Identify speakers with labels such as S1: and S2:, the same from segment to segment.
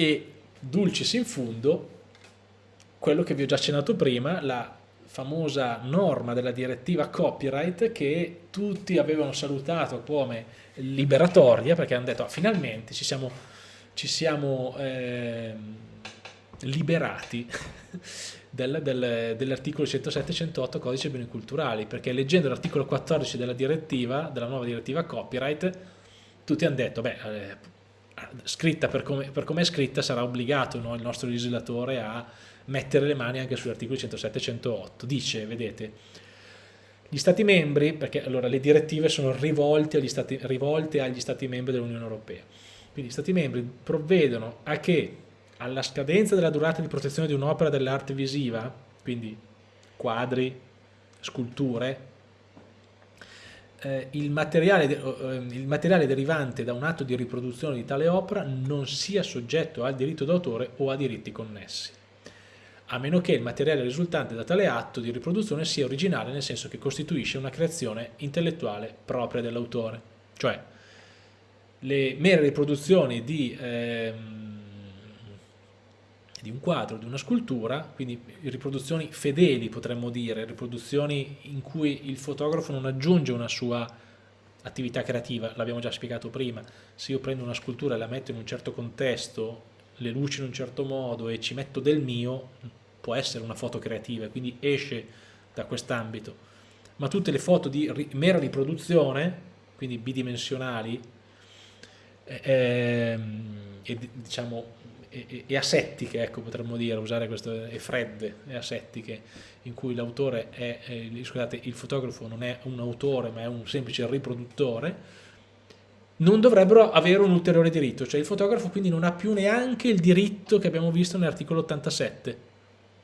S1: E dulcis in fundo, quello che vi ho già accennato prima, la famosa norma della direttiva copyright che tutti avevano salutato come liberatoria perché hanno detto ah, finalmente ci siamo, ci siamo eh, liberati del, del, dell'articolo 107-108 codice beni culturali perché leggendo l'articolo 14 della direttiva, della nuova direttiva copyright tutti hanno detto beh eh, scritta per come, per come, è scritta sarà obbligato no, il nostro legislatore a mettere le mani anche sugli articoli 107 e 108. Dice, vedete, gli Stati membri, perché allora le direttive sono rivolte agli Stati, rivolte agli stati membri dell'Unione Europea, quindi gli Stati membri provvedono a che alla scadenza della durata di protezione di un'opera dell'arte visiva, quindi quadri, sculture, eh, il, materiale eh, il, materiale derivante da un atto di riproduzione di tale opera non sia soggetto al diritto d'autore o a diritti connessi a meno che il materiale risultante da tale atto di riproduzione sia originale nel senso che costituisce una creazione intellettuale propria dell'autore. Cioè, le mere riproduzioni di, ehm, di, un quadro, di una scultura, quindi riproduzioni fedeli potremmo dire, riproduzioni in cui il fotografo non aggiunge una sua attività creativa, l'abbiamo già spiegato prima, se io prendo una scultura e la metto in un certo contesto le luci in un certo modo e ci metto del mio, può essere una foto creativa, quindi esce da quest'ambito. Ma tutte le foto di mera riproduzione, quindi bidimensionali, eh, e, diciamo, e, asettiche, ecco, potremmo dire, usare questo, e fredde, e asettiche, in cui l'autore è, eh, scusate, il fotografo non è un autore ma è un semplice riproduttore, non dovrebbero avere un ulteriore diritto, cioè il fotografo quindi non ha più neanche il diritto che abbiamo visto nell'articolo 87,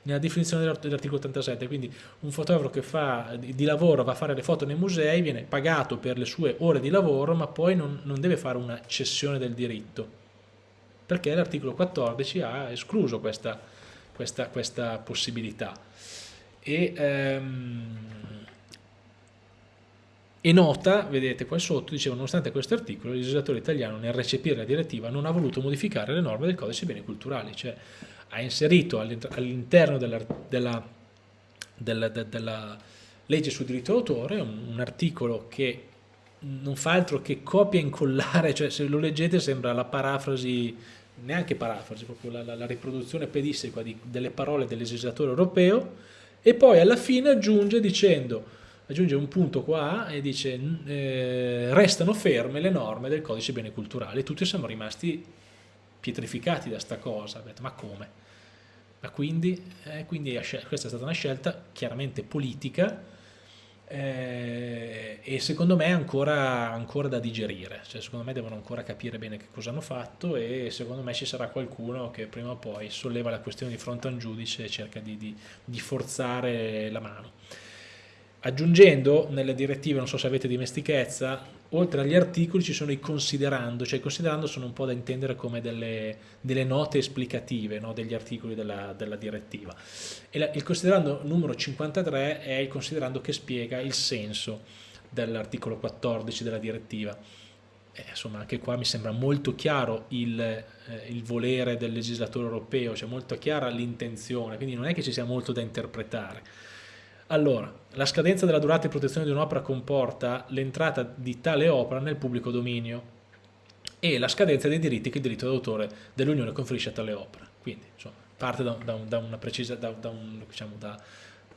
S1: nella definizione dell'articolo 87, quindi un fotografo che fa di lavoro va a fare le foto nei musei viene pagato per le sue ore di lavoro ma poi non, non deve fare una cessione del diritto perché l'articolo 14 ha escluso questa, questa, questa possibilità. E ehm, e nota, vedete qua sotto, diceva, nonostante questo articolo, il legislatore italiano nel recepire la direttiva non ha voluto modificare le norme del codice beni culturali, cioè ha inserito all'interno della, della, della, della, legge sul diritto d'autore un, un, articolo che non fa altro che copia e incollare, cioè se lo leggete sembra la parafrasi, neanche parafrasi, proprio la, la, la riproduzione pedissequa di, delle parole del legislatore europeo e poi alla fine aggiunge dicendo aggiunge un punto qua e dice eh, restano ferme le norme del codice beni culturali tutti siamo rimasti pietrificati da sta cosa detto, ma come? ma quindi, eh, quindi questa è stata una scelta chiaramente politica eh, e secondo me ancora, ancora da digerire, cioè, secondo me devono ancora capire bene che cosa hanno fatto e secondo me ci sarà qualcuno che prima o poi solleva la questione di fronte a un giudice e cerca di, di, di forzare la mano. Aggiungendo nelle direttive, non so se avete dimestichezza, oltre agli articoli ci sono i considerando, cioè i considerando sono un po' da intendere come delle, delle note esplicative no, degli articoli della, della direttiva. La, il considerando numero 53 è il considerando che spiega il senso dell'articolo 14 della direttiva. Eh, insomma, anche qua mi sembra molto chiaro il, eh, il volere del legislatore europeo, cioè molto chiara l'intenzione, quindi non è che ci sia molto da interpretare allora, la scadenza della durata di protezione di un'opera comporta l'entrata di tale opera nel pubblico dominio e la scadenza dei diritti che il diritto d'autore dell'Unione conferisce a tale opera. Quindi, insomma, parte da, da, da, precisa, un, diciamo, da,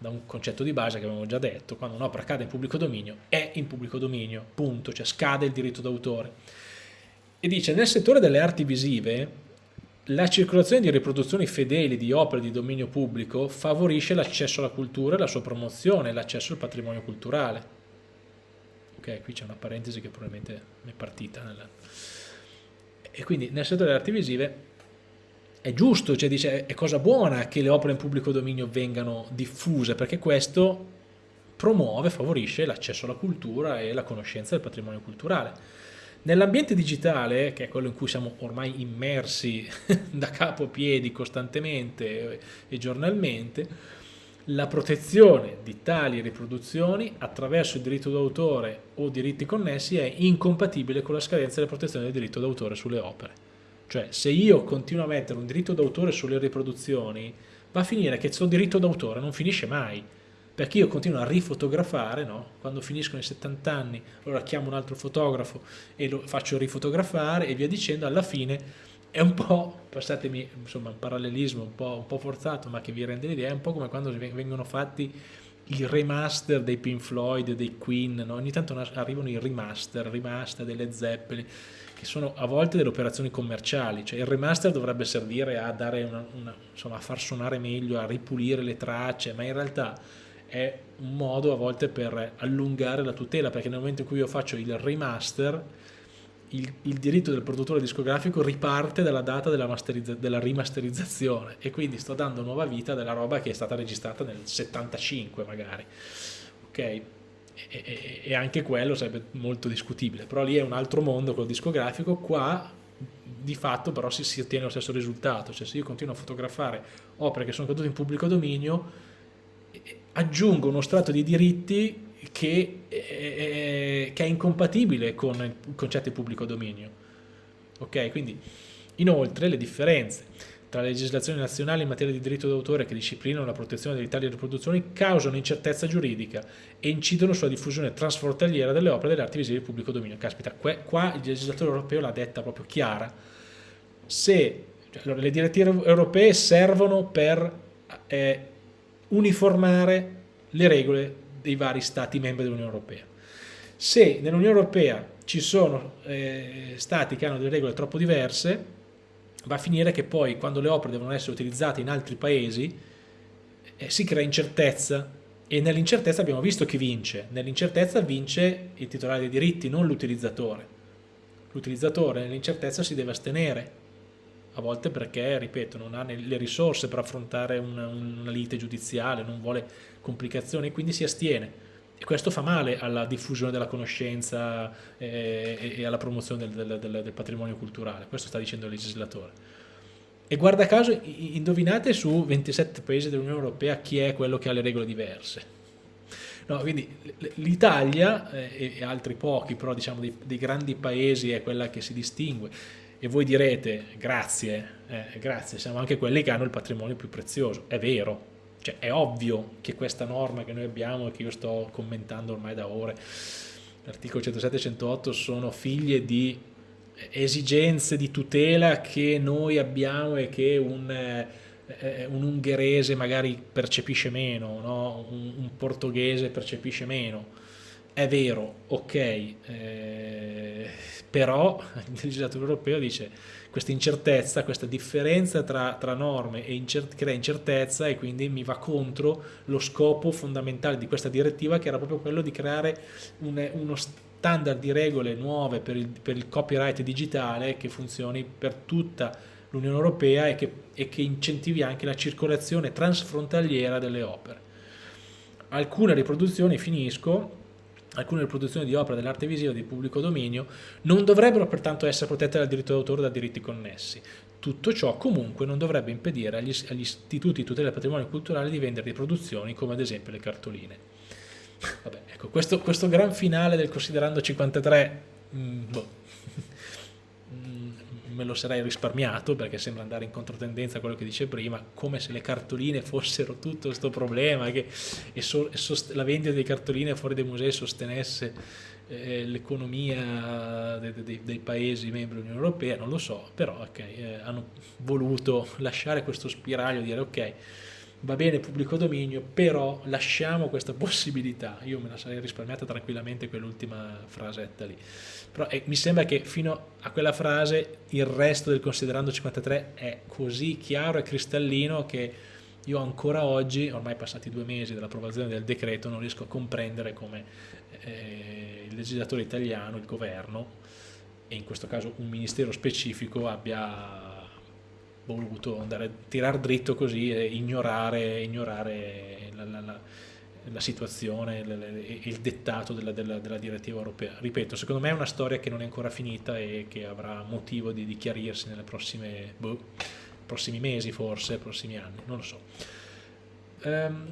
S1: un, concetto di base che abbiamo già detto, quando un'opera cade in pubblico dominio è in pubblico dominio, punto, cioè scade il diritto d'autore. E dice, nel settore delle arti visive la circolazione di riproduzioni fedeli di opere di dominio pubblico favorisce l'accesso alla cultura e la sua promozione, l'accesso al patrimonio culturale. Ok, qui c'è una parentesi che probabilmente è partita. Nella... E quindi nel settore delle arti visive è giusto, cioè dice è cosa buona che le opere in pubblico dominio vengano diffuse perché questo promuove, favorisce l'accesso alla cultura e la conoscenza del patrimonio culturale Nell'ambiente digitale, che è quello in cui siamo ormai immersi da capo a piedi costantemente e giornalmente, la protezione di tali riproduzioni attraverso il diritto d'autore o diritti connessi è incompatibile con la scadenza della protezione del diritto d'autore sulle opere. Cioè, se io continuo a mettere un diritto d'autore sulle riproduzioni, va a finire che questo diritto d'autore non finisce mai perché io continuo a rifotografare, no? quando finiscono i 70 anni allora chiamo un altro fotografo e lo faccio rifotografare e via dicendo, alla fine è un po', passatemi insomma un parallelismo un po', un po forzato ma che vi rende l'idea, è un po' come quando vengono fatti i remaster dei Pink Floyd, dei Queen, no? ogni tanto arrivano i remaster, remaster delle Zeppelin, che sono a volte delle operazioni commerciali, cioè il remaster dovrebbe servire a, una, una, insomma, a far suonare meglio, a ripulire le tracce, ma in realtà è un modo a volte per allungare la tutela, perché nel momento in cui io faccio il remaster, il, il diritto del produttore discografico riparte dalla data della, della, rimasterizzazione e quindi sto dando nuova vita della roba che è stata registrata nel 75 magari. Ok? E, e, e anche quello sarebbe molto discutibile, però lì è un altro mondo quello discografico, qua di fatto però si, si ottiene lo stesso risultato, cioè se io continuo a fotografare opere che sono cadute in pubblico dominio, aggiungo uno strato di diritti che, eh, che è incompatibile con il concetto di pubblico dominio. Ok, quindi inoltre le differenze tra le legislazioni nazionali in materia di diritto d'autore che disciplinano la protezione di tali riproduzioni causano incertezza giuridica e incidono sulla diffusione transfrontaliera delle opere delle arti visive di pubblico dominio. Caspita, qua il legislatore europeo l'ha detta proprio chiara. Se cioè, le direttive europee servono per eh, uniformare le regole dei vari stati membri dell'Unione Europea. Se nell'Unione Europea ci sono eh, stati che hanno delle regole troppo diverse, va a finire che poi quando le opere devono essere utilizzate in altri paesi eh, si crea incertezza e nell'incertezza abbiamo visto chi vince. Nell'incertezza vince il titolare dei diritti, non l'utilizzatore. L'utilizzatore nell'incertezza si deve astenere a volte perché, ripeto, non ha le risorse per affrontare una, una lite giudiziale, non vuole complicazioni, quindi si astiene. E questo fa male alla diffusione della conoscenza eh, e alla promozione del, del, del, del, patrimonio culturale, questo sta dicendo il legislatore. E guarda caso, indovinate su 27 paesi dell'Unione Europea chi è quello che ha le regole diverse. No, quindi l'Italia eh, e altri pochi, però diciamo dei, dei grandi paesi è quella che si distingue e voi direte grazie, eh, grazie, siamo anche quelli che hanno il patrimonio più prezioso, è vero, cioè è ovvio che questa norma che noi abbiamo e che io sto commentando ormai da ore, l'articolo 107 e 108 sono figlie di esigenze di tutela che noi abbiamo e che un, eh, un ungherese magari percepisce meno, no? un, un portoghese percepisce meno, è vero, ok, eh, però il legislatore europeo dice questa incertezza, questa differenza tra, tra norme e incert crea incertezza e quindi mi va contro lo scopo fondamentale di questa direttiva che era proprio quello di creare un, uno standard di regole nuove per il, per il copyright digitale che funzioni per tutta l'Unione Europea e che, e che incentivi anche la circolazione transfrontaliera delle opere. Alcune riproduzioni, finisco, alcune riproduzioni di opere dell'arte visiva di pubblico dominio non dovrebbero pertanto essere protette dal diritto d'autore o da diritti connessi. Tutto ciò comunque non dovrebbe impedire agli, agli istituti di tutela del patrimonio culturale di vendere riproduzioni come ad esempio le cartoline. Vabbè, ecco, questo, questo gran finale del Considerando 53, mh, mm, boh, me lo sarei risparmiato perché sembra andare in controtendenza a quello che dice prima, come se le cartoline fossero tutto questo problema che e so, e la vendita di cartoline fuori dai musei sostenesse eh, l'economia dei, dei, dei, paesi membri dell'Unione Europea, non lo so, però okay, eh, hanno voluto lasciare questo spiraglio, dire ok, va bene pubblico dominio, però lasciamo questa possibilità. Io me la sarei risparmiata tranquillamente quell'ultima frasetta lì. Però eh, mi sembra che fino a quella frase il resto del Considerando 53 è così chiaro e cristallino che io ancora oggi, ormai passati due mesi dall'approvazione del decreto, non riesco a comprendere come eh, il legislatore italiano, il governo, e in questo caso un ministero specifico abbia voluto andare, tirare dritto così e ignorare, ignorare la, la, la, la, situazione il dettato della, della, della, direttiva europea. Ripeto, secondo me è una storia che non è ancora finita e che avrà motivo di, di chiarirsi nelle prossime, boh, prossimi mesi forse, prossimi anni, non lo so. Um,